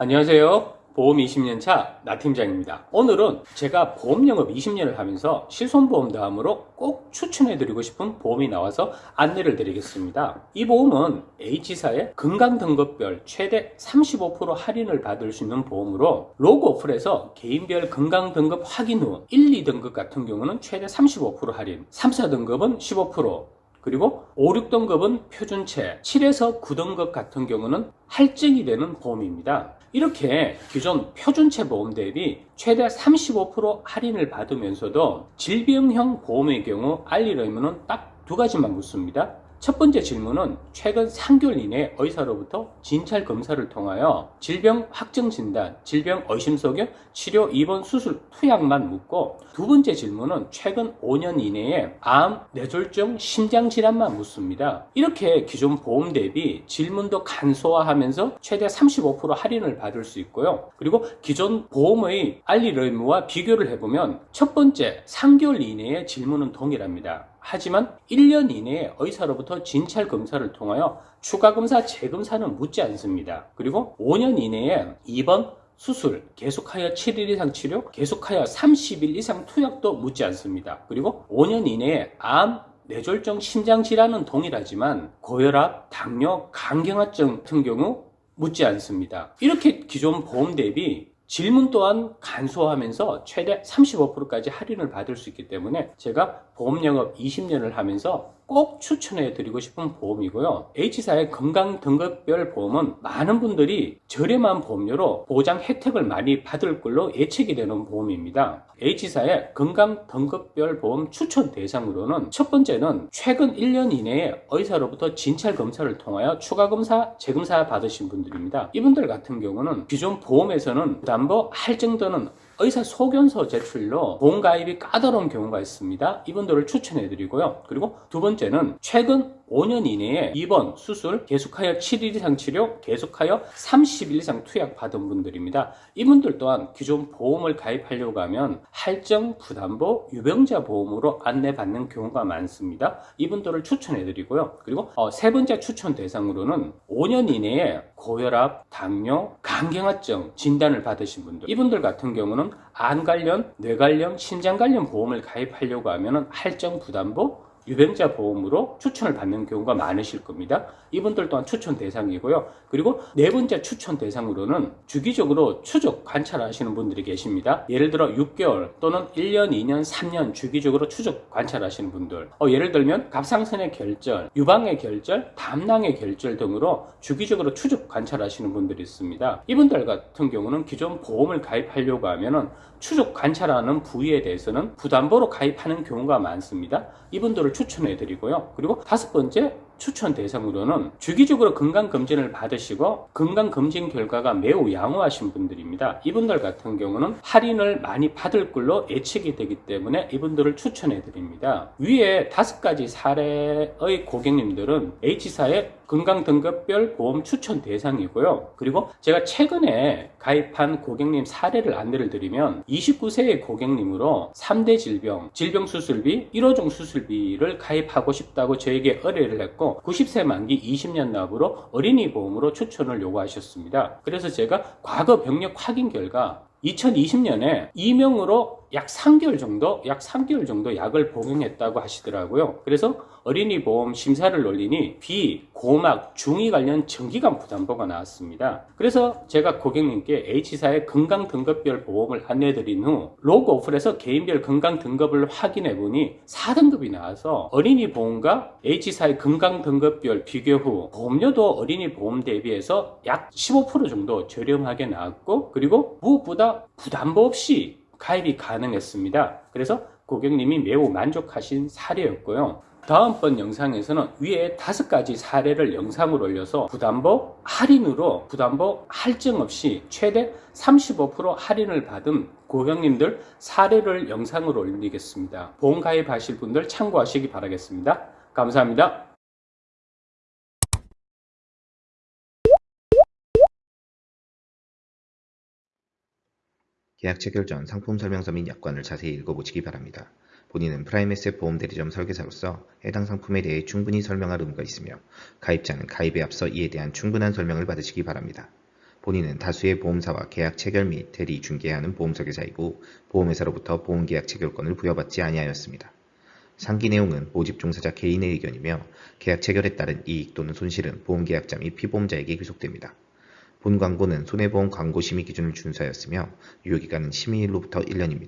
안녕하세요. 보험 20년차 나 팀장입니다. 오늘은 제가 보험 영업 20년을 하면서 실손보험 다음으로 꼭 추천해 드리고 싶은 보험이 나와서 안내를 드리겠습니다. 이 보험은 H사의 건강등급별 최대 35% 할인을 받을 수 있는 보험으로 로고 어플에서 개인별 건강등급 확인 후 1, 2등급 같은 경우는 최대 35% 할인, 3, 4등급은 15%, 그리고 5, 6등급은 표준체, 7에서 9등급 같은 경우는 할증이 되는 보험입니다. 이렇게 기존 표준체 보험 대비 최대 35% 할인을 받으면서도 질병형 보험의 경우 알릴 의무는 딱두 가지만 묻습니다. 첫 번째 질문은 최근 3개월 이내 의사로부터 진찰 검사를 통하여 질병 확정 진단, 질병 의심 속에 치료 입원 수술 투약만 묻고 두 번째 질문은 최근 5년 이내에 암, 뇌졸중, 심장 질환만 묻습니다. 이렇게 기존 보험 대비 질문도 간소화하면서 최대 35% 할인을 받을 수 있고요. 그리고 기존 보험의 알릴 의무와 비교를 해보면 첫 번째 3개월 이내에 질문은 동일합니다. 하지만 1년 이내에 의사로부터 진찰 검사를 통하여 추가 검사 재검사는 묻지 않습니다. 그리고 5년 이내에 입원 수술, 계속하여 7일 이상 치료, 계속하여 30일 이상 투약도 묻지 않습니다. 그리고 5년 이내에 암, 뇌졸중, 심장질환은 동일하지만 고혈압, 당뇨, 간경화증 같은 경우 묻지 않습니다. 이렇게 기존 보험 대비 질문 또한 간소화하면서 최대 35%까지 할인을 받을 수 있기 때문에 제가 보험 영업 20년을 하면서 꼭 추천해 드리고 싶은 보험이고요. H사의 건강 등급별 보험은 많은 분들이 저렴한 보험료로 보장 혜택을 많이 받을 걸로 예측이 되는 보험입니다. H사의 건강 등급별 보험 추천 대상으로는 첫 번째는 최근 1년 이내에 의사로부터 진찰 검사를 통하여 추가 검사, 재검사 받으신 분들입니다. 이분들 같은 경우는 기존 보험에서는 담보 할증되는 의사 소견서 제출로 보험 가입이 까다로운 경우가 있습니다. 이분들을 추천해 드리고요. 그리고 두 번째는 최근 5년 이내에 입원, 수술, 계속하여 7일 이상 치료, 계속하여 30일 이상 투약 받은 분들입니다. 이분들 또한 기존 보험을 가입하려고 하면 할증, 부담보, 유병자 보험으로 안내받는 경우가 많습니다. 이분들을 추천해 드리고요. 그리고 어, 세 번째 추천 대상으로는 5년 이내에 고혈압, 당뇨, 간경화증 진단을 받으신 분들. 이분들 같은 경우는 안 관련, 뇌 관련, 신장 관련 보험을 가입하려고 하면 할증 부담보 유병자 보험으로 추천을 받는 경우가 많으실 겁니다. 이분들 또한 추천 대상이고요. 그리고 네 번째 추천 대상으로는 주기적으로 추적 관찰하시는 분들이 계십니다. 예를 들어 6개월 또는 1년, 2년, 3년 주기적으로 추적 관찰하시는 분들 어, 예를 들면 갑상선의 결절, 유방의 결절, 담낭의 결절 등으로 주기적으로 추적 관찰하시는 분들이 있습니다. 이분들 같은 경우는 기존 보험을 가입하려고 하면은 추적 관찰하는 부위에 대해서는 부담보로 가입하는 경우가 많습니다. 이분들을 추천해 드리고요. 그리고 다섯 번째 추천 대상으로는 주기적으로 건강검진을 받으시고 건강검진 결과가 매우 양호하신 분들입니다. 이분들 같은 경우는 할인을 많이 받을 걸로 예측이 되기 때문에 이분들을 추천해 드립니다. 위에 다섯 가지 사례의 고객님들은 H사의 건강 등급별 보험 추천 대상이고요. 그리고 제가 최근에 가입한 고객님 사례를 안내를 드리면 29세의 고객님으로 3대 질병, 질병 수술비, 1호종 수술비를 가입하고 싶다고 저에게 의뢰를 했고 90세 만기 20년 납으로 어린이 보험으로 추천을 요구하셨습니다. 그래서 제가 과거 병력 확인 결과 2020년에 이명으로 약 3개월 정도, 약 3개월 정도 약을 복용했다고 하시더라고요. 그래서 어린이 보험 심사를 올리니 비, 고막, 중위 관련 정기간 부담보가 나왔습니다. 그래서 제가 고객님께 H사의 건강 등급별 보험을 안내드린 후 로고 어플에서 개인별 건강 등급을 확인해 보니 4등급이 나와서 어린이 보험과 H사의 건강 등급별 비교 후 보험료도 어린이 보험 대비해서 약 15% 정도 저렴하게 나왔고 그리고 무엇보다 부담보 없이 가입이 가능했습니다. 그래서 고객님이 매우 만족하신 사례였고요. 다음번 영상에서는 위에 다섯 가지 사례를 영상으로 올려서 부담보 할인으로 부담보 할증 없이 최대 35% 할인을 받은 고객님들 사례를 영상으로 올리겠습니다. 보험 가입하실 분들 참고하시기 바라겠습니다. 감사합니다. 계약 체결 전 상품 설명서 및 약관을 자세히 읽어보시기 바랍니다. 본인은 프라임에셋 보험대리점 설계사로서 해당 상품에 대해 충분히 설명할 의무가 있으며 가입자는 가입에 앞서 이에 대한 충분한 설명을 받으시기 바랍니다. 본인은 다수의 보험사와 계약 체결 및 대리 중개하는 보험설계사이고 보험회사로부터 보험계약 체결권을 부여받지 아니하였습니다. 상기 내용은 모집 종사자 개인의 의견이며 계약 체결에 따른 이익 또는 손실은 보험계약자 및 피보험자에게 귀속됩니다. 본 광고는 손해보험 광고 심의 기준을 준수하였으며 유효기간은 심의일로부터 1년입니다.